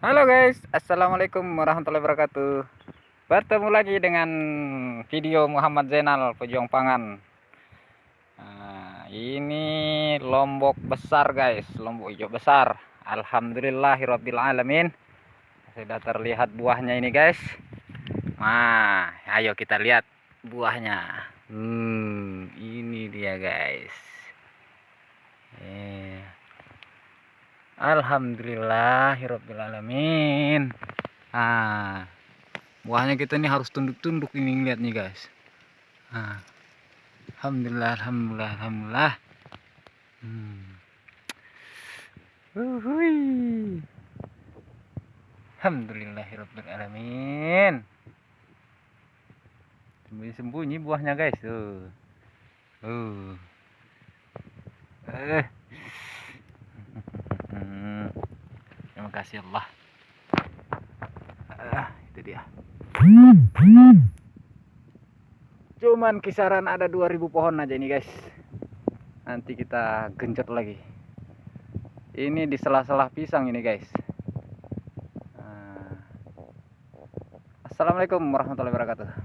Halo guys, Assalamualaikum warahmatullahi wabarakatuh. Bertemu lagi dengan video Muhammad Zainal Pejuang Pangan. Nah, Ini lombok besar guys, lombok hijau besar. Alhamdulillahirrabbilalamin. Sudah terlihat buahnya ini guys. Nah, ayo kita lihat buahnya. Hmm, ini dia guys Eh Alhamdulillahirobbilalamin. Ah, buahnya kita ini harus tunduk-tunduk ini lihat nih guys. Ah, alhamdulillah, alhamdulillah, alhamdulillah. Hmm. Uhui. Alhamdulillahirobbilalamin. Sembunyi-sembunyi buahnya guys tuh. Uh. Eh. Kasih Allah. Ah, itu dia. Cuman kisaran ada 2000 pohon aja ini guys. Nanti kita genjot lagi. Ini di sela-sela pisang ini guys. Ah. Assalamualaikum warahmatullahi wabarakatuh